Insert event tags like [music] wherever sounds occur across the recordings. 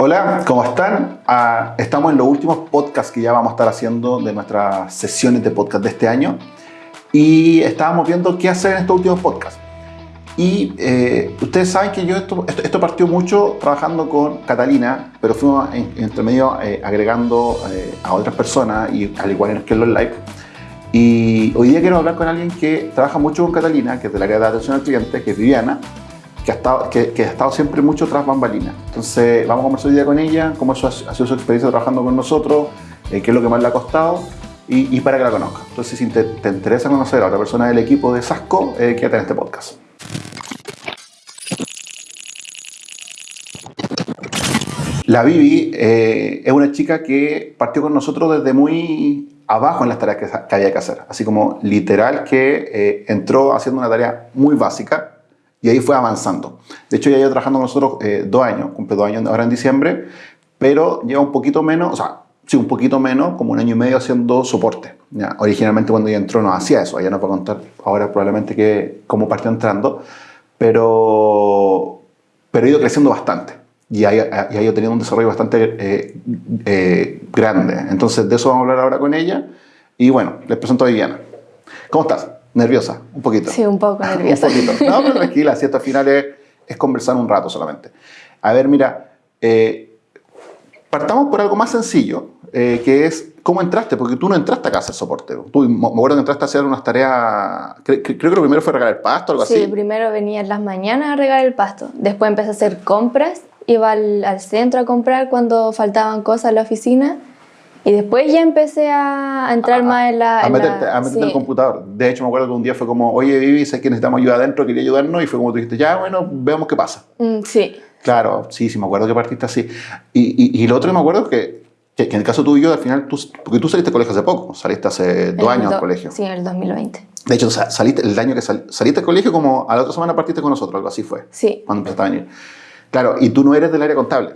Hola, ¿cómo están? Ah, estamos en los últimos podcasts que ya vamos a estar haciendo de nuestras sesiones de podcast de este año y estábamos viendo qué hacer en estos últimos podcasts. Y eh, ustedes saben que yo esto, esto, partió mucho trabajando con Catalina, pero fuimos en, entre medio eh, agregando eh, a otras personas, y al igual que en los live. Y hoy día quiero hablar con alguien que trabaja mucho con Catalina, que es del área de atención al cliente, que es Viviana, que ha estado, siempre mucho tras bambalinas. Entonces, vamos a conversar hoy día con ella, cómo ha sido su experiencia trabajando con nosotros, qué es lo que más le ha costado y, para que la conozca. Entonces, si te, te, interesa conocer a otra persona del equipo de Sasco, quédate en este podcast. La Vivi eh, es una chica que partió con nosotros desde muy abajo en las tareas que, había que hacer. Así como literal que eh, entró haciendo una tarea muy básica y ahí fue avanzando. De hecho, ya lleva trabajando nosotros eh, dos años, cumple dos años ahora en diciembre, pero lleva un poquito menos, o sea, sí, un poquito menos, como un año y medio haciendo soporte. Ya, originalmente cuando ella entró no hacía eso, ella nos va a contar ahora probablemente que, cómo partió entrando, pero, pero ha ido creciendo bastante y ha, ido teniendo un desarrollo bastante eh, eh, grande. Entonces, de eso vamos a hablar ahora con ella. Y bueno, les presento a Viviana. ¿Cómo estás? ¿Nerviosa? ¿Un poquito? Sí, un poco [laughs] nerviosa. un poquito. No, pero [laughs] tranquila, si esto al final es, es, conversar un rato solamente. A ver, mira, eh, partamos por algo más sencillo, que es cómo entraste, porque tú no entraste acá a hacer soporte. Tú, me acuerdo que entraste a hacer unas tareas, creo, que lo primero fue regar el pasto, algo sí, así. Sí, primero venía en las mañanas a regar el pasto, después empecé a hacer compras iba al, centro a comprar cuando faltaban cosas en la oficina y después ya empecé a, entrar más en la... A meterte, a meterte en el computador. De hecho, me acuerdo que un día fue como, oye, Vivi, sé que necesitamos ayuda adentro, quería ayudarnos, y fue como tú dijiste, ya, bueno, veamos qué pasa. Mm, sí. Claro, sí, sí, me acuerdo que partiste así. Y, y, lo otro me acuerdo que, que, en el caso tuyo, al final, tú, porque tú saliste del colegio hace poco, saliste hace dos años del colegio. Sí, en el 2020. De hecho, saliste, el año que saliste del colegio, como a la otra semana partiste con nosotros, algo así fue. Sí. Cuando empezaste a venir. Claro, y tú no eres del área contable.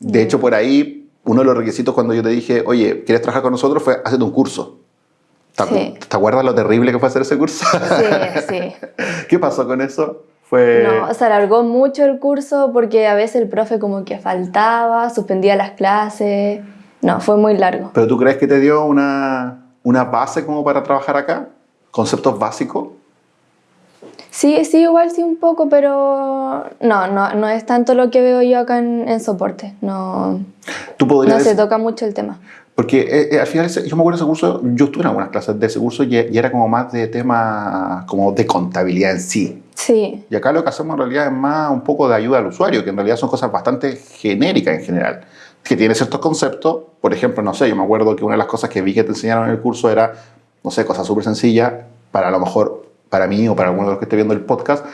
De hecho, por ahí, uno de los requisitos cuando yo te dije, oye, ¿quieres trabajar con nosotros? fue, hacerte un curso. ¿Te, ¿Te acuerdas lo terrible que fue hacer ese curso? Sí, sí. [laughs] ¿Qué pasó con eso? Fue... No, se alargó mucho el curso porque a veces el profe como que faltaba, suspendía las clases. No, fue muy largo. ¿Pero tú crees que te dio una, una base como para trabajar acá? ¿Conceptos básicos? Sí, sí, igual sí un poco, pero no, no, no es tanto lo que veo yo acá en, soporte. No, no se toca mucho el tema. Porque eh, eh, al final, yo me acuerdo de ese curso, yo estuve en algunas clases de ese curso y, era como más de tema como de contabilidad en sí. Sí. Y acá lo que hacemos en realidad es más un poco de ayuda al usuario, que en realidad son cosas bastante genéricas en general, que tiene ciertos conceptos. Por ejemplo, no sé, yo me acuerdo que una de las cosas que vi que te enseñaron en el curso era, no sé, cosas súper sencillas para a lo mejor para mí o para alguno de los que esté viendo el podcast,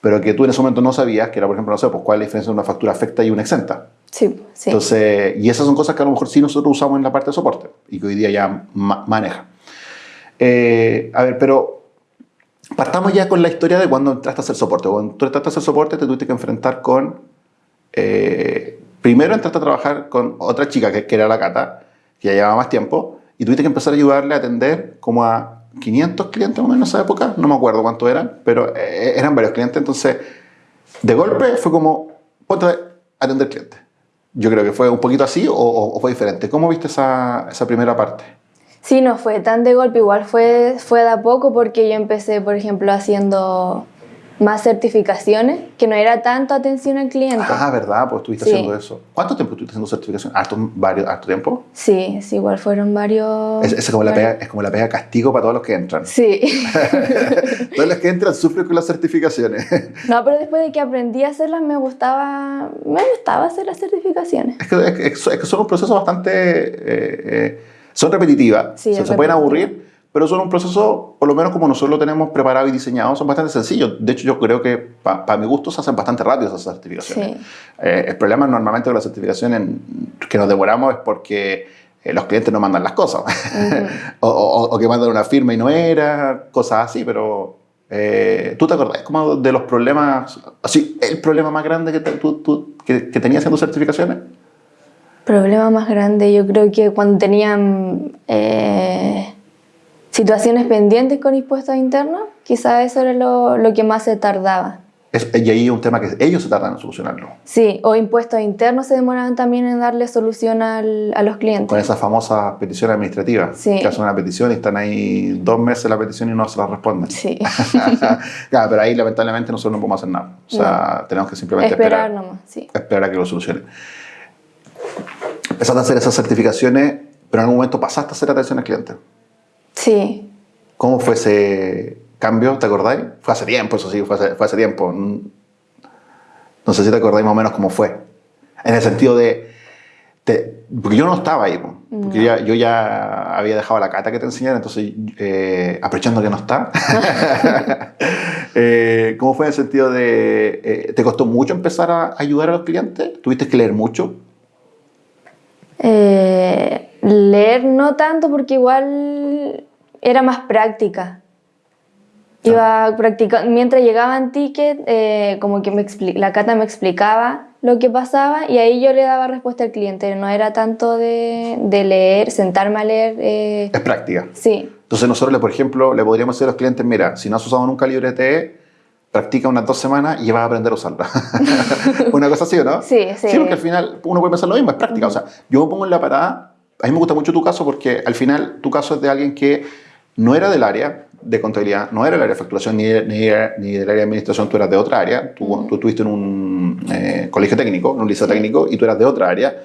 pero que tú en ese momento no sabías, que era, por ejemplo, no sé, pues cuál es la diferencia entre una factura afecta y una exenta. Sí, sí. Entonces, y esas son cosas que a lo mejor sí nosotros usamos en la parte de soporte y que hoy día ya maneja. Eh, a ver, pero partamos ya con la historia de cuando entraste a hacer soporte. Cuando tú entraste a hacer soporte te tuviste que enfrentar con... Eh, primero entraste a trabajar con otra chica que, que era la Cata, que ya llevaba más tiempo, y tuviste que empezar a ayudarle a atender como a 500 clientes más o menos en esa época, no me acuerdo cuántos eran, pero eh, eran varios clientes, entonces de golpe fue como, ponte atender clientes. Yo creo que fue un poquito así o, fue diferente. ¿Cómo viste esa, esa, primera parte? Sí, no fue tan de golpe, igual fue, fue de a poco porque yo empecé, por ejemplo, haciendo más certificaciones, que no era tanto atención al cliente. Ah, ¿verdad? Pues estuviste haciendo eso. ¿Cuánto tiempo estuviste haciendo certificación? ¿Harto, varios, harto tiempo? Sí, sí, igual fueron varios... Es, como La pega, es como la pega castigo para todos los que entran. Sí. [laughs] [laughs] todos los que entran sufren con las certificaciones. [laughs] no, pero después de que aprendí a hacerlas me gustaba, me gustaba hacer las certificaciones. Es que, es, que son un proceso bastante... Eh, eh, son repetitivas, sí, se, se pueden aburrir pero son un proceso, por lo menos como nosotros lo tenemos preparado y diseñado, son bastante sencillos. De hecho, yo creo que para mi gusto se hacen bastante rápido esas certificaciones. Eh, el problema normalmente con las certificaciones que nos demoramos es porque eh, los clientes no mandan las cosas, [laughs] o, que mandan una firma y no era, cosas así, pero eh, ¿tú te acordás como de los problemas, así, el problema más grande que, tú, tú, que, que tenías haciendo certificaciones? Problema más grande, yo creo que cuando tenían situaciones pendientes con impuestos internos, quizás eso era lo, lo, que más se tardaba. Es, y ahí es un tema que ellos se tratan de solucionarlo. Sí, o impuestos internos se demoran también en darle solución al, a los clientes. Con esas famosas peticiones administrativas. Sí. Que hacen una petición y están ahí dos meses la petición y no se la responden. Sí. [laughs] claro, pero ahí lamentablemente nosotros no podemos hacer nada. O sea, tenemos que simplemente Esperar esperar. nomás, sí. Esperar a que lo solucionen. Empezaste a hacer esas certificaciones, pero en algún momento pasaste a hacer atención al cliente. Sí. ¿Cómo fue ese cambio? ¿Te acordáis? Fue hace tiempo, eso sí, fue hace, fue hace tiempo. No sé si te acordáis más o menos cómo fue. En el sentido de. te- porque yo no estaba ahí, po. porque yo, ya, yo ya había dejado la cata que te enseñara, entonces, eh, aprovechando que no está. [laughs] eh, ¿Cómo fue en el sentido de. eh, ¿Te costó mucho empezar a ayudar a los clientes? ¿Tuviste que leer mucho? Eh, leer no tanto porque igual era más práctica. Iba practicando, mientras llegaban tickets, eh, como que me la cata me explicaba lo que pasaba y ahí yo le daba respuesta al cliente. No era tanto de, de leer, sentarme a leer. eh, Es práctica. sí, Entonces nosotros, por ejemplo, le podríamos decir a los clientes, mira, si no has usado nunca LibreTE, practica unas dos semanas y vas a aprender a usarla. [laughs] Una cosa así, ¿o no? Sí, sí. Sí, porque al final uno puede pensar lo mismo, es práctica. O sea, yo me pongo en la parada, a mí me gusta mucho tu caso porque al final tu caso es de alguien que no era del área de contabilidad, no era del área de facturación ni, ni, ni del área de administración, tú eras de otra área, tú, tú estuviste en un eh, colegio técnico, en un liceo técnico, y tú eras de otra área.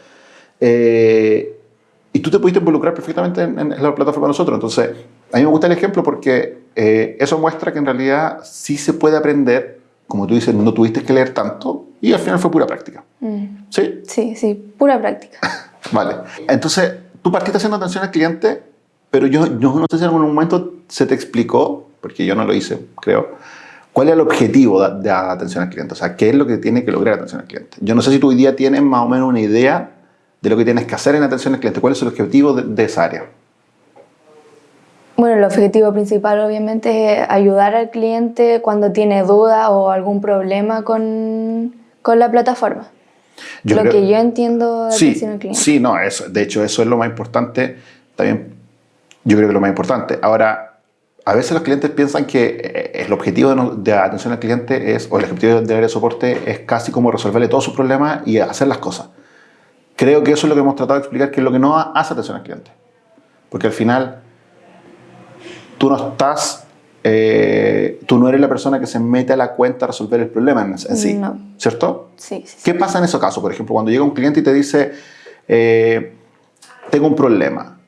Eh, y tú te pudiste involucrar perfectamente en, en la plataforma de nosotros. Entonces, a mí me gusta el ejemplo porque eh, eso muestra que en realidad sí se puede aprender, como tú dices, no tuviste que leer tanto y al final fue pura práctica. Mm, ¿Sí? sí, sí, pura práctica. [laughs] Vale. Entonces, tú partiste haciendo atención al cliente, pero yo, no sé si en algún momento se te explicó, porque yo no lo hice, creo, cuál es el objetivo de, de atención al cliente. O sea, qué es lo que tiene que lograr atención al cliente. Yo no sé si tú hoy día tienes más o menos una idea de lo que tienes que hacer en atención al cliente. ¿Cuál es el objetivo de, de esa área? Bueno, el objetivo principal obviamente es ayudar al cliente cuando tiene duda o algún problema con, con la plataforma. Yo lo creo- que yo entiendo de Sí, atención al cliente. sí, no, eso, de hecho eso es lo más importante, también yo creo que es lo más importante. Ahora, a veces los clientes piensan que eh, el objetivo de, no- de atención al cliente es, o el objetivo del área de soporte es casi como resolverle todos sus problemas y hacer las cosas. Creo que eso es lo que hemos tratado de explicar, que es lo que no hace atención al cliente. Porque al final, tú no estás, eh, tú no eres la persona que se mete a la cuenta a resolver el problema en, en sí, No. ¿cierto? Sí, sí, sí. ¿Qué pasa en esos casos? Por ejemplo, cuando llega un cliente y te dice, eh, tengo un problema.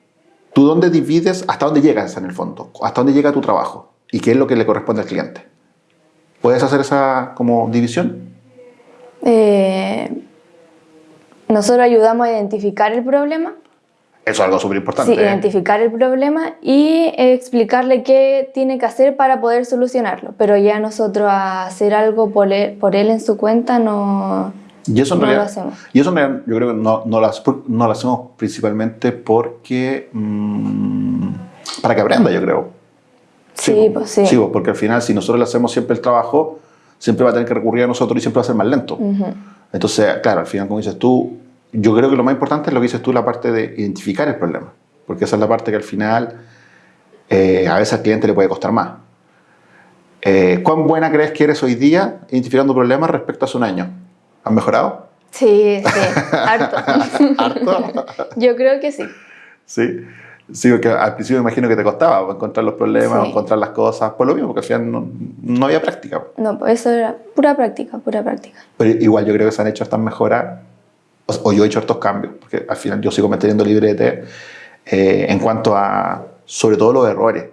¿Tú dónde divides, hasta dónde llegas en el fondo? ¿Hasta dónde llega tu trabajo? ¿Y qué es lo que le corresponde al cliente? ¿Puedes hacer esa como división? Eh, nosotros ayudamos a identificar el problema. Eso es algo súper importante. Sí, identificar el problema y explicarle qué tiene que hacer para poder solucionarlo. Pero ya nosotros hacer algo por él, por él en su cuenta no, Y eso en no lo realidad, hacemos. y eso en realidad yo creo que no, no, lo, no lo hacemos principalmente porque... mm, para que aprenda, yo creo. Sí, po. pues sí. po, porque al final, si nosotros le hacemos siempre el trabajo, siempre va a tener que recurrir a nosotros y siempre va a ser más lento. Ujú. Entonces, claro, al final, como dices tú, yo creo que lo más importante es lo que dices tú, la parte de identificar el problema. Porque esa es la parte que al final eh, a veces al cliente le puede costar más. Eh, ¿Cuán buena crees que eres hoy día identificando problemas respecto a hace un año? ¿Has mejorado? Sí, sí, harto. [laughs] ¿Harto? Yo creo que sí. sí. Sí, porque al principio me imagino que te costaba encontrar los problemas, Sí. encontrar las cosas, por lo mismo, porque al final no, no había práctica. No, pues eso era pura práctica, pura práctica. Pero igual yo creo que se han hecho estas mejoras, o, o yo he hecho estos cambios, porque al final yo sigo manteniendo librete eh, en cuanto a, sobre todo los errores,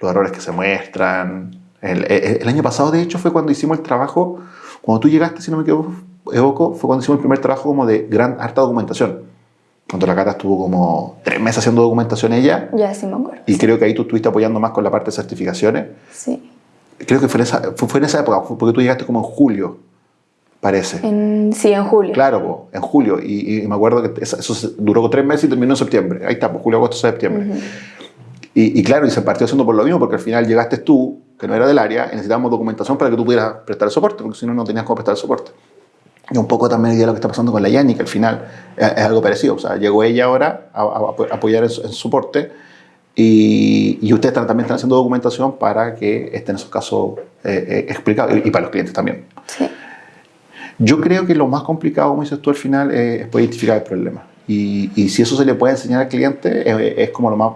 los errores que se muestran. El, el- el año pasado, de hecho, fue cuando hicimos el trabajo, cuando tú llegaste, si no me equivoco, fue cuando hicimos el primer trabajo como de gran, harta documentación. Cuando la Cata estuvo como tres meses haciendo documentación ella, Ya sí me acuerdo. y creo que ahí tú estuviste apoyando más con la parte de certificaciones. Sí. Creo que fue en esa, fue, fue en esa época, porque tú llegaste como en julio, parece. En, sí, en julio. Claro, po, en julio. Y, y me acuerdo que eso, duró tres meses y terminó en septiembre. Ahí está, pues, julio, agosto, septiembre. y, y claro, y se partió haciendo por lo mismo, porque al final llegaste tú, que no era del área, y necesitábamos documentación para que tú pudieras prestar el soporte, porque si no, no tenías cómo prestar el soporte. Y un poco también idea lo que está pasando con la Yani, que al final es, es algo parecido. O sea, llegó ella ahora a, a- a apoyar su- en soporte, Y, y ustedes están- también están haciendo documentación para que estén esos casos eh, eh, explicados y, y para los clientes también. Sí. Yo creo que lo más complicado, como dices tú al final, eh, es poder identificar el problema. Y, y si eso se le puede enseñar al cliente, es como lo más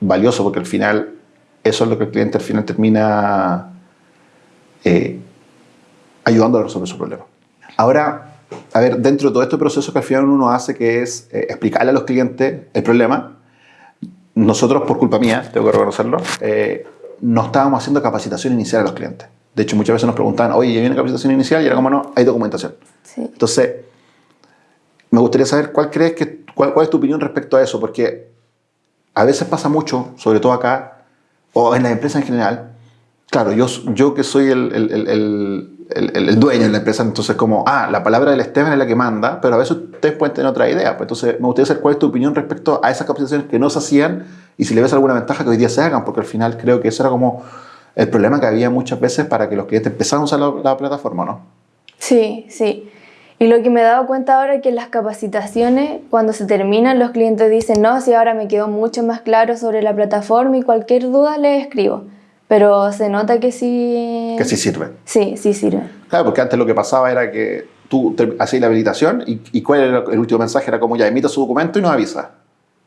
valioso, porque al final eso es lo que el cliente al final termina eh, ayudando a resolver su problema. Ahora, a ver, dentro de todo este proceso que al final uno hace, que es eh, explicarle a los clientes el problema, nosotros, por culpa mía, tengo que reconocerlo, eh, no estábamos haciendo capacitación inicial a los clientes. De hecho, muchas veces nos preguntaban, oye, ¿ya viene capacitación inicial? Y era como, no, hay documentación. Sí. Entonces, me gustaría saber cuál crees que, cuál, cuál es tu opinión respecto a eso, porque a veces pasa mucho, sobre todo acá, o en las empresas en general. Claro, yo, yo que soy el, el, el, el- el- el dueño de la empresa, entonces como, ah, la palabra del Esteban es la que manda, pero a veces ustedes pueden tener otra idea. Pues entonces, me gustaría saber cuál es tu opinión respecto a esas capacitaciones que no se hacían y si le ves alguna ventaja que hoy día se hagan, porque al final creo que eso era como el problema que había muchas veces para que los clientes empezaran a usar la, la plataforma, ¿no? Sí, sí. Y lo que me he dado cuenta ahora es que las capacitaciones, cuando se terminan, los clientes dicen, no, si ahora me quedó mucho más claro sobre la plataforma y cualquier duda le escribo. Pero se nota que sí... Que sí sirve. Sí, sí sirve. Claro, porque antes lo que pasaba era que tú hacías la habilitación y, y cuál era el último mensaje, era como ya emita su documento y nos avisa.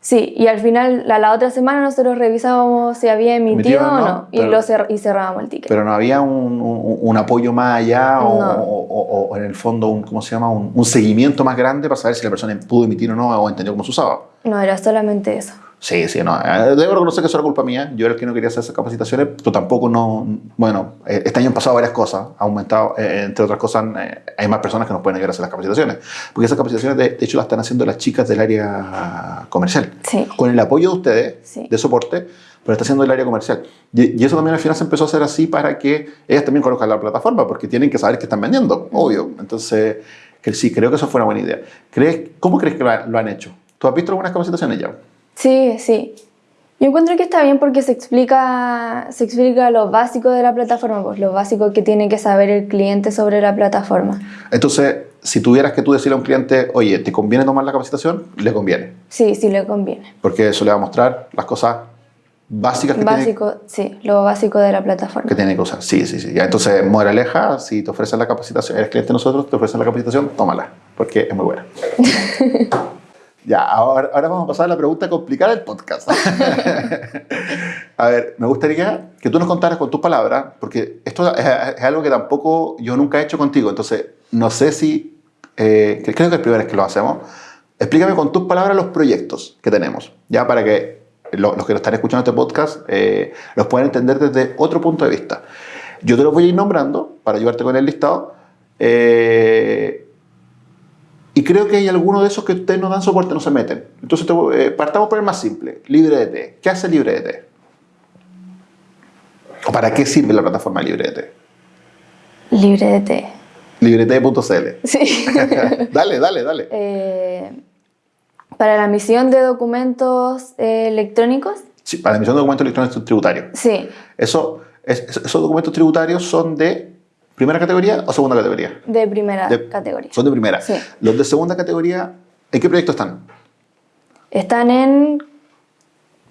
Sí, y al final, la, la otra semana nosotros revisábamos si había emitido Emitido o no, y, lo cer- y cerrábamos el ticket. Pero no había un, un- un apoyo más allá No. o- o- o en el fondo un, ¿cómo se llama? Un, un seguimiento más grande para saber si la persona pudo emitir o no o entendió cómo se usaba. No, era solamente eso. Sí, sí, no. eh, Debo reconocer que eso era culpa mía. Yo era el que no quería hacer esas capacitaciones, pero tampoco no. Bueno, eh, este año han pasado varias cosas. Ha aumentado, eh, entre otras cosas, eh, hay más personas que nos pueden ayudar a hacer las capacitaciones. Porque esas capacitaciones, de, hecho, las están haciendo las chicas del área comercial. Sí. Con el apoyo de ustedes, Sí. de soporte, pero está haciendo el área comercial. Y, eso también al final se empezó a hacer así para que ellas también conozcan la plataforma, porque tienen que saber que están vendiendo, obvio. Entonces, que sí, creo que eso fue una buena idea. ¿Crees, ¿Cómo crees que lo han hecho? ¿Tú has visto algunas capacitaciones ya? Sí, sí. Yo encuentro que está bien porque se explica, se explica lo básico de la plataforma, pues lo básico que tiene que saber el cliente sobre la plataforma. Entonces, si tuvieras que tú decirle a un cliente, oye, ¿te conviene tomar la capacitación? Le conviene, Sí, sí le conviene. porque eso le va a mostrar las cosas básicas que, tiene, Básico, sí, lo básico de la plataforma. que tiene que usar. Sí, sí, sí. Ya, entonces, moraleja, si te ofrecen la capacitación, eres cliente de nosotros, te ofrecen la capacitación, tómala, porque es muy buena. [laughs] ya, ahora, ahora vamos a pasar a la pregunta complicada del podcast. [laughs] a ver, me gustaría que tú nos contaras con tus palabras, porque esto es, es algo que tampoco yo nunca he hecho contigo, entonces no sé si, eh, creo que es la primera vez que lo hacemos. Explícame con tus palabras los proyectos que tenemos, ya para que lo- los que lo están escuchando este podcast eh, los puedan entender desde otro punto de vista. Yo te los voy a ir nombrando para ayudarte con el listado. eh, y creo que hay algunos de esos que ustedes no dan soporte, no se meten. Entonces, te eh, partamos por el más simple, LibreDT. ¿Qué hace LibreDT? ¿O para qué sirve la plataforma LibreDT? Libre de té. LibreDT.cl. Sí. [laughs] dale, dale, dale. Eh, para la emisión de documentos eh, electrónicos, Sí, para la emisión de documentos electrónicos tributarios. sí, Eso, es- esos documentos tributarios son de primera categoría o segunda categoría. de primera De- categoría. Son de primera. Sí. Los de segunda categoría, ¿en qué proyecto están? Están en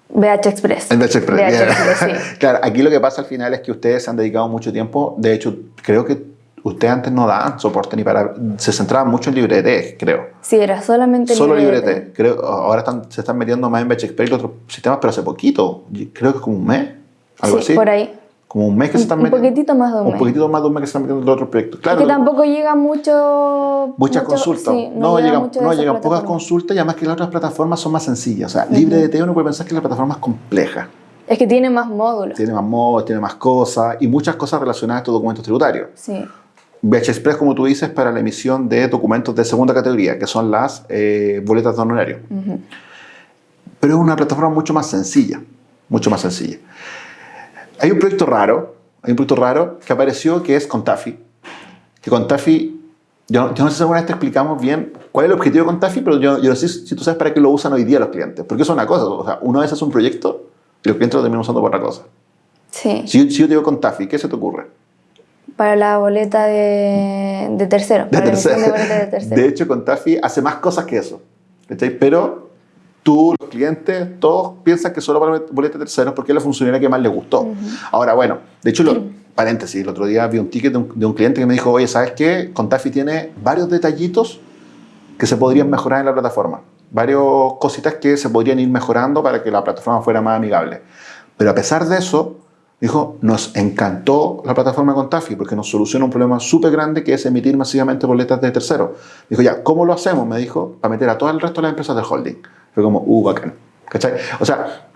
BH Express. En VH Express. Sí. [laughs] claro, aquí lo que pasa al final es que ustedes se han dedicado mucho tiempo. De hecho, creo que ustedes antes no daban soporte ni para. Se centraban mucho en LibreT, creo. Sí, era solamente Solo libre de té. LibreT. Creo, ahora están, se están metiendo más en VH Express y otros sistemas, pero hace poquito. Creo que es como un mes. Algo Sí, así. por ahí. Como un mes que se están Un metiendo. poquitito más de un Un mes. poquitito más de un mes que se están metiendo en los otros proyectos. Claro. que tampoco llega mucho... Muchas mucho- consultas. sí, no, llega llegan, mucho de no llegan pocas consultas y además que las otras plataformas son más sencillas. O sea, LibreDT uno puede pensar que la plataforma es compleja. Es que tiene más módulos. Tiene más modos, tiene más cosas y muchas cosas relacionadas a estos documentos tributarios. Sí. VH Express, como tú dices, para la emisión de documentos de segunda categoría, que son las eh, boletas de honorario. Ujú. Pero es una plataforma mucho más sencilla, mucho más sencilla. Hay un proyecto raro, hay un proyecto raro que apareció que es Contafi. Que Contafi, yo, yo no sé si alguna vez te explicamos bien cuál es el objetivo de Contafi, pero yo, yo no sé si tú sabes para qué lo usan hoy día los clientes. Porque es una cosa, o sea, uno a veces hace un proyecto y los clientes lo terminan usando por otra cosa. Sí. Si yo, si yo te digo Contafi, ¿qué se te ocurre? Para la boleta de, de tercero. De para tercero. de boleta [laughs] de tercero. De hecho, Contafi hace más cosas que eso. ¿cachai? Pero tú, los clientes, todos piensan que solo para boletas terceros porque es la funcionalidad que más les gustó. Ahora, bueno, de hecho, lo, paréntesis, el otro día vi un ticket de un, de un, cliente que me dijo, oye, ¿sabes qué? Contafi tiene varios detallitos que se podrían mejorar en la plataforma. Varias cositas que se podrían ir mejorando para que la plataforma fuera más amigable. Pero a pesar de eso, dijo, nos encantó la plataforma Contafi porque nos soluciona un problema súper grande que es emitir masivamente boletas de terceros. Dijo, ya, ¿cómo lo hacemos? Me dijo, para meter a todo el resto de las empresas del holding. Fue como, uh, bacán. ¿Cachai? O sea,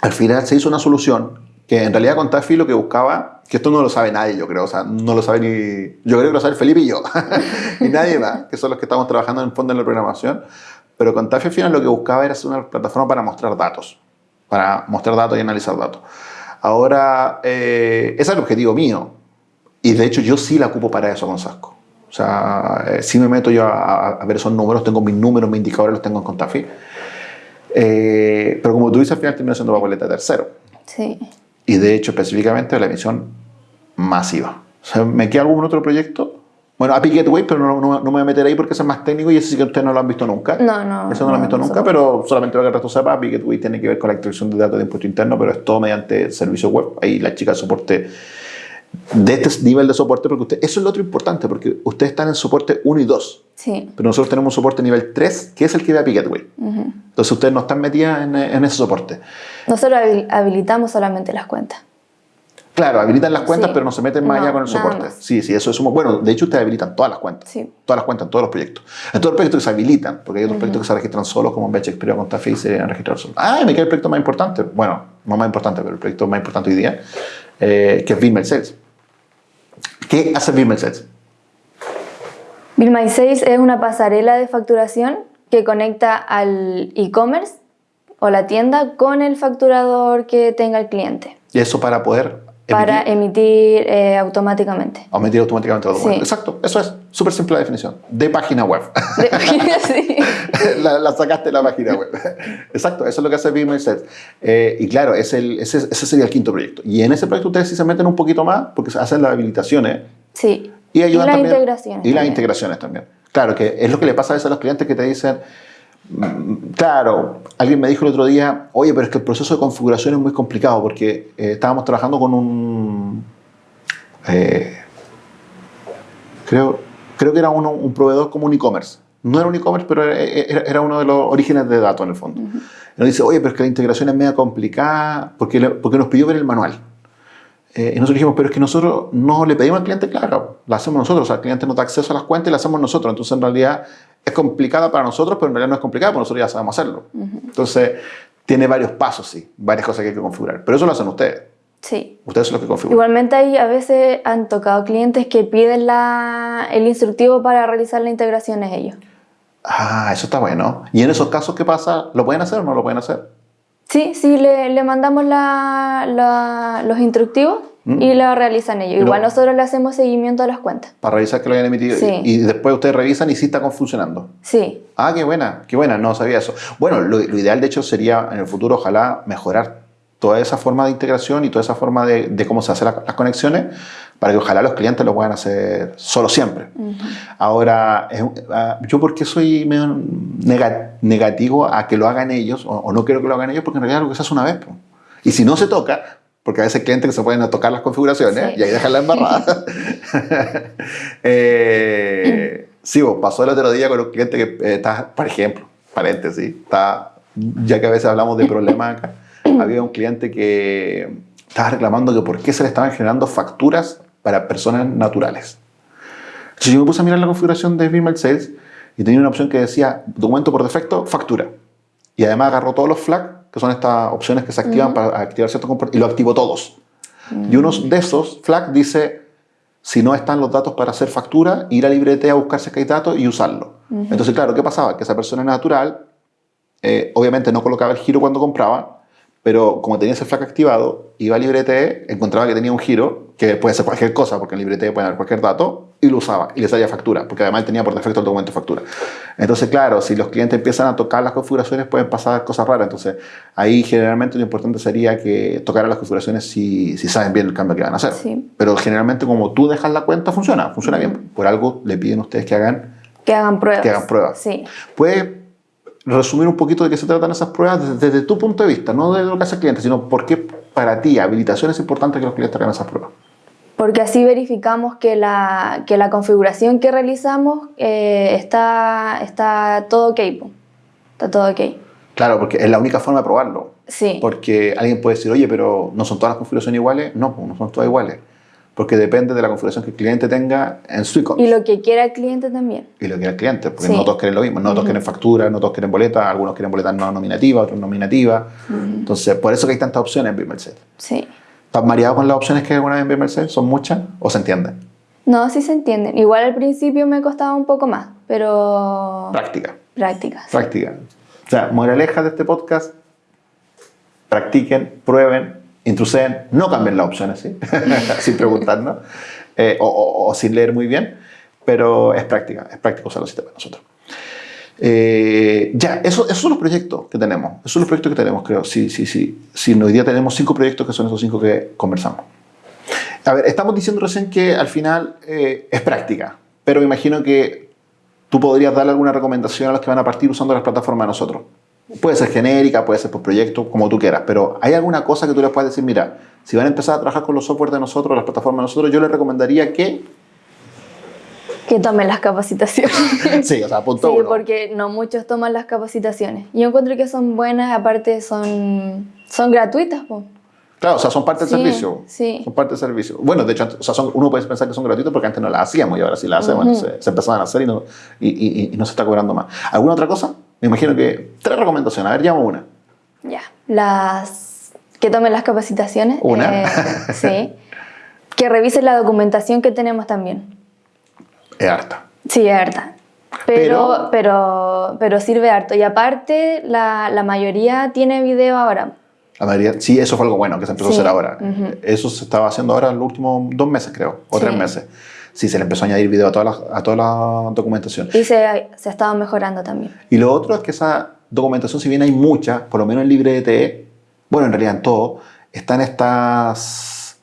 al final se hizo una solución que en realidad Contafi lo que buscaba, que esto no lo sabe nadie, yo creo, o sea, no lo sabe ni, yo creo que lo sabe Felipe y yo, [laughs] y nadie más, que son los que estamos trabajando en fondo en la programación, pero Contafi al final lo que buscaba era hacer una plataforma para mostrar datos, para mostrar datos y analizar datos. Ahora, eh, ese es el objetivo mío, y de hecho yo sí la ocupo para eso con Sasco. O sea, eh, sí me meto yo a, a, ver esos números, tengo mis números, mis indicadores los tengo en Contafi. Eh, pero como tú dices, al final termina siendo papeleta tercero. Sí y de hecho específicamente la emisión masiva. O sea, ¿Me queda algún otro proyecto? Bueno, API Gateway, pero no, no, no, me voy a meter ahí porque es más técnico y ese sí que ustedes no lo han visto nunca. No, no. Eso no, lo han visto nunca, pero solamente para que el resto sepa, API Gateway tiene que ver con la extracción de datos de impuesto interno, pero es todo mediante servicio web. Ahí la chica de soporte de este nivel de soporte, porque usted, eso es lo otro importante, porque ustedes están en soporte 1 y 2. Sí. Pero nosotros tenemos un soporte nivel 3, que es el que ve Gateway. Uh -huh. Entonces ustedes no están metidas en, en ese soporte. Nosotros habilitamos solamente las cuentas. Claro, habilitan las cuentas, sí. pero no se meten más no, allá con el soporte. Sí, sí, eso es un... Bueno, de hecho, ustedes habilitan todas las cuentas. Sí. Todas las cuentas en todos los proyectos. En todos los proyectos que se habilitan, porque hay otros uh -huh. proyectos que se registran solos, como Batch Experia con Tafe y se registrar solos. Ah, me queda el proyecto más importante. Bueno, no más importante, pero el proyecto más importante hoy día, eh, que es Bill Sales. ¿Qué hace Bill? Bill Sales es una pasarela de facturación que conecta al e-commerce o la tienda con el facturador que tenga el cliente. Y eso para poder para emitir eh, automáticamente. Emitir automáticamente los documentos. Sí. Exacto, eso es súper simple la definición. De página web. De página, sí. [laughs] la, la, sacaste de la página web. Exacto, eso es lo que hace Set. Eh, y claro, es el, ese, ese, sería el quinto proyecto. Y en ese proyecto ustedes sí se meten un poquito más porque hacen las habilitaciones. Sí. Y, ayudan y las también, integraciones. Y también. las integraciones también. Claro, que es lo que le pasa a veces a los clientes que te dicen, Claro, alguien me dijo el otro día, oye, pero es que el proceso de configuración es muy complicado porque eh, estábamos trabajando con un... Eh, creo, creo que era uno, un proveedor como un e-commerce. No era un e-commerce, pero era, era, uno de los orígenes de datos en el fondo. Uh -huh. Y nos dice, oye, pero es que la integración es media complicada porque, porque nos pidió ver el manual. Eh, y nosotros dijimos, pero es que nosotros no le pedimos al cliente, claro, la hacemos nosotros. O sea, el cliente nos da acceso a las cuentas y la hacemos nosotros. Entonces, en realidad, es complicada para nosotros, pero en realidad no es complicada porque nosotros ya sabemos hacerlo. Uh -huh. Entonces, tiene varios pasos, sí, varias cosas que hay que configurar. Pero eso lo hacen ustedes. Sí. Ustedes son los que configuran. Igualmente, ahí a veces han tocado clientes que piden la, el instructivo para realizar la integración ellos. Ah, eso está bueno. ¿Y en esos casos qué pasa? ¿Lo pueden hacer o no lo pueden hacer? Sí, sí, le, le mandamos la, la, los instructivos ¿Mm? y lo realizan ellos. Igual no. nosotros le hacemos seguimiento a las cuentas. Para revisar que lo hayan emitido. Sí. Y, y, después ustedes revisan y sí está funcionando. Sí. Ah, qué buena, qué buena, no sabía eso. Bueno, lo, lo ideal de hecho sería en el futuro, ojalá, mejorar toda esa forma de integración y toda esa forma de, de cómo se hacen las, las conexiones para que ojalá los clientes lo puedan hacer solo siempre. Uh -huh. Ahora, uh, yo porque soy medio negativo a que lo hagan ellos, o, no quiero que lo hagan ellos, porque en realidad lo que se hace una vez. Y si no se toca, porque a veces hay clientes que se pueden tocar las configuraciones sí. y ahí dejan la embarrada. [laughs] eh, sí, vos, pasó el otro día con un cliente que eh, está, por ejemplo, paréntesis, está, ya que a veces hablamos de problemas acá, [coughs] había un cliente que estaba reclamando que por qué se le estaban generando facturas para personas naturales. Entonces yo me puse a mirar la configuración de Vimeo Sales y tenía una opción que decía documento por defecto, factura. Y además agarró todos los flags, que son estas opciones que se activan uh -huh. para activar ciertos comportamientos, y lo activó todos. Uh -huh. Y uno de esos flags dice, si no están los datos para hacer factura, ir a librete a buscarse que hay datos y usarlo. Uh -huh. Entonces, claro, ¿qué pasaba? Que esa persona natural, eh, obviamente no colocaba el giro cuando compraba, pero como tenía ese flag activado, iba a librete, encontraba que tenía un giro, que puede ser cualquier cosa, porque en librete puede haber cualquier dato, y lo usaba, y le salía factura, porque además tenía por defecto el documento de factura. Entonces, claro, si los clientes empiezan a tocar las configuraciones, pueden pasar cosas raras. Entonces, ahí generalmente lo importante sería que tocaran las configuraciones si, si saben bien el cambio que van a hacer. Sí. Pero generalmente, como tú dejas la cuenta, funciona, funciona bien. Por algo le piden a ustedes que hagan que hagan pruebas. Que hagan pruebas. Sí. Puede resumir un poquito de qué se tratan esas pruebas desde, desde tu punto de vista, no de lo que hace el cliente, sino por qué para ti habilitación es importante que los clientes hagan esas pruebas. Porque así verificamos que la, que la configuración que realizamos eh, está, está todo ok. Está todo ok. Claro, porque es la única forma de probarlo. Sí. Porque alguien puede decir, oye, pero ¿no son todas las configuraciones iguales? No, no son todas iguales. Porque depende de la configuración que el cliente tenga en su e-commerce. Y lo que quiera el cliente también. y lo que el cliente, porque Sí. no todos quieren lo mismo, no todos quieren factura, no todos quieren boleta, algunos quieren boletas no nominativas, otros nominativas. Entonces, por eso que hay tantas opciones en Bimerset. Sí. ¿Estás mareado con las opciones que hay alguna vez en Bimerset? ¿Son muchas o se entienden? No, sí se entienden. Igual al principio me costaba un poco más, pero Práctica, prácticas. práctica. O sea, moraleja de este podcast, practiquen, prueben, intruseen, no cambien las opciones, [laughs] sin preguntarnos, eh, o, sin leer muy bien, pero es práctica, es práctico usar los sistemas nosotros. Eh, ya, eso- esos son los proyectos que tenemos. Esos son los proyectos que tenemos, creo. Sí, sí, sí. sí hoy día tenemos cinco proyectos que son esos cinco que conversamos. A ver, estamos diciendo recién que al final eh, es práctica, pero me imagino que tú podrías darle alguna recomendación a los que van a partir usando las plataformas de nosotros. Puede ser genérica, puede ser por proyecto, como tú quieras, pero ¿hay alguna cosa que tú les puedas decir? Mira, si van a empezar a trabajar con los software de nosotros, las plataformas de nosotros, yo les recomendaría que... Que tomen las capacitaciones. [laughs] Sí, o sea, punto Sí, uno. porque no muchos toman las capacitaciones. Yo encuentro que son buenas, aparte son, son gratuitas. po. Claro, o sea, son parte del Sí, servicio. sí. Son parte del servicio. Bueno, de hecho, o sea, son- uno puede pensar que son gratuitos porque antes no las hacíamos y ahora sí las hacemos. Entonces, se empezaban a hacer y no, y, y- y no se está cobrando más. ¿Alguna otra cosa? Me imagino que tres recomendaciones. A ver, llamo una. Ya. Las que tomen las capacitaciones. Una. eh, [laughs] sí. Que revisen la documentación que tenemos también. Es harta. Sí, es harta. Pero, pero, pero sirve harto. Y aparte, la, la mayoría tiene video ahora. La mayoría, sí, eso fue algo bueno que se empezó Sí, a hacer ahora. ujú. Eso se estaba haciendo ahora en los últimos dos meses, creo, o Sí. tres meses. Sí, se le empezó a añadir video a toda la, a toda la documentación. Y se, se ha estado mejorando también. Y lo otro es que esa documentación, si bien hay muchas, por lo menos en LibreTE, bueno, en realidad en todo, están estas...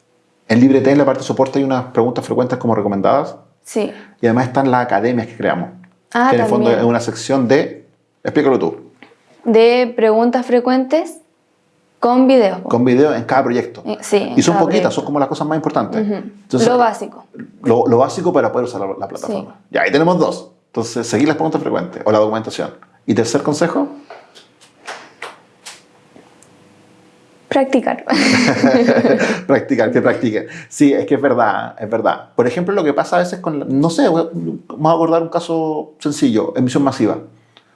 En LibreTE, en la parte de soporte, hay unas preguntas frecuentes como recomendadas Sí. y además están las academias que creamos. Ah, que en el fondo es una sección de... Explícalo tú. De preguntas frecuentes con videos. po. Con video en cada proyecto. Sí, y son poquitas, proyecto. son como las cosas más importantes. Ujú. Entonces, Lo básico. lo, lo básico para poder usar la, la plataforma. Ya, ahí tenemos dos. Entonces, seguir las preguntas frecuentes o la documentación. Y tercer consejo, Practicar. [laughs] practicar, que practiquen. Sí, es que es verdad, es verdad. Por ejemplo, lo que pasa a veces con, no sé, vamos a abordar un caso sencillo, emisión masiva.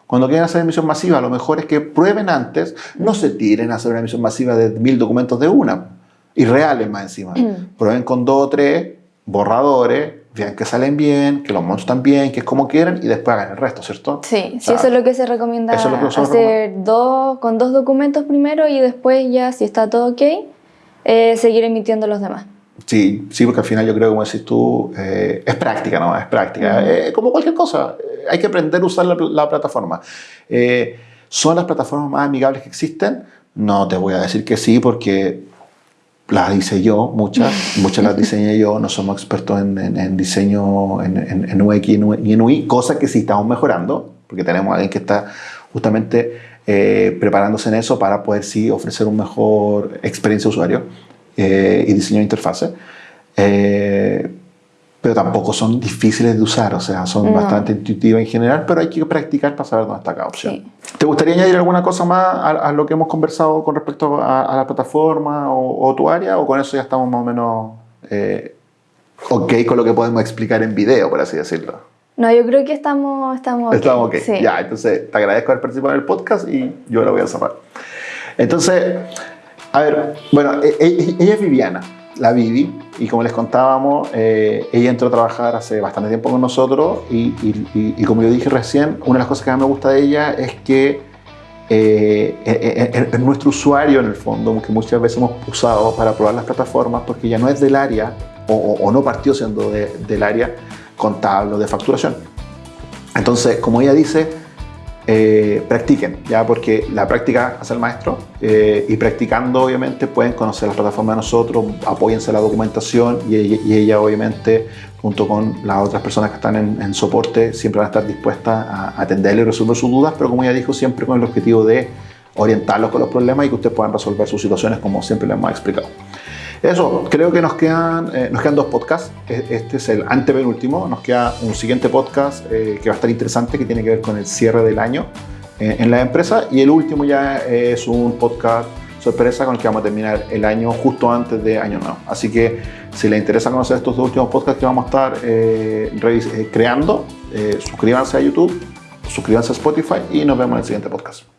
Cuando quieren hacer emisión masiva, lo mejor es que prueben antes, no se tiren a hacer una emisión masiva de mil documentos de una, y reales más encima. [clears throat] Prueben con dos o tres borradores, vean que salen bien, que los montos están bien, que es como quieren, y después hagan el resto, ¿cierto? Sí, sí, Ah, eso es lo que se recomienda eso es lo que hacer dos, con dos documentos primero y después ya, si está todo ok, eh, seguir emitiendo los demás. Sí, sí, porque al final yo creo, como decís tú, eh, es práctica, ¿no? Es práctica. Eh, como cualquier cosa, eh, hay que aprender a usar la, la plataforma. Eh, ¿Son las plataformas más amigables que existen? No te voy a decir que sí, porque las hice yo, muchas, [laughs] muchas las diseñé yo, no somos expertos en, en- en diseño en, en, UX y en UI- cosa que sí estamos mejorando, porque tenemos a alguien que está justamente eh, preparándose en eso para poder sí ofrecer un mejor experiencia de usuario eh, y diseño de interfase. Eh, pero tampoco son difíciles de usar, o sea, son No. bastante intuitivas en general, pero hay que practicar para saber dónde está cada opción. Sí. ¿Te gustaría añadir alguna cosa más a, a lo que hemos conversado con respecto a, a la plataforma o, o tu área? ¿O con eso ya estamos más o menos eh, ok con lo que podemos explicar en video, por así decirlo? No, yo creo que estamos, estamos ok. Estamos ok. Sí. Ya, entonces te agradezco haber participado en el podcast y yo lo voy a cerrar. Entonces, a ver, bueno, e- e- ella es Viviana, la Vivi, y como les contábamos, eh, ella entró a trabajar hace bastante tiempo con nosotros y, como yo dije recién, una de las cosas que más me gusta de ella es que eh, eh, es nuestro usuario en el fondo, que muchas veces hemos usado para probar las plataformas, porque ya no es del área o, no partió siendo de- del área contable o de facturación. Entonces, como ella dice, eh, practiquen, ya porque la práctica hace el maestro eh, y practicando obviamente pueden conocer la plataforma de nosotros, apóyense la documentación y ella, obviamente junto con las otras personas que están en, soporte siempre van a estar dispuestas a atenderle y resolver sus dudas, pero como ya dijo, siempre con el objetivo de orientarlos con los problemas y que ustedes puedan resolver sus situaciones como siempre les hemos explicado. Eso, creo que nos quedan, eh, nos quedan dos podcasts. E, este es el antepenúltimo. Nos queda un siguiente podcast eh, que va a estar interesante, que tiene que ver con el cierre del año eh, en la empresa. Y el último ya es un podcast sorpresa con el que vamos a terminar el año justo antes de Año Nuevo. Así que si les interesa conocer estos dos últimos podcasts que vamos a estar creando, suscríbanse a YouTube, suscríbanse a Spotify y nos vemos en el siguiente podcast.